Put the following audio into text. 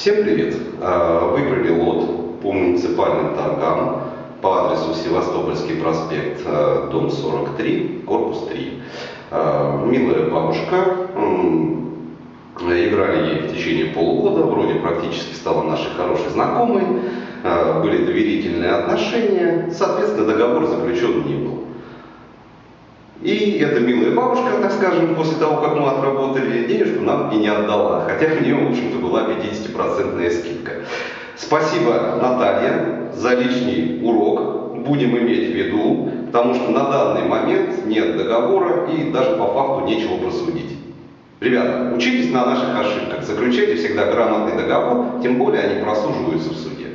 Всем привет! А, выиграли лот по муниципальным торгам по адресу Севастопольский проспект, а, дом 43, корпус 3. А, милая бабушка, играли ей в течение полугода, вроде практически стала нашей хорошей знакомой, были доверительные отношения, соответственно договор заключен не был. И эта милая бабушка, так скажем, после того, как мы отработали, денежку нам и не отдала, хотя у нее, в общем-то, была 50% скидка. Спасибо, Наталья, за лишний урок. Будем иметь в виду, потому что на данный момент нет договора и даже по факту нечего просудить. Ребята, учитесь на наших ошибках, заключайте всегда грамотный договор, тем более они просуживаются в суде.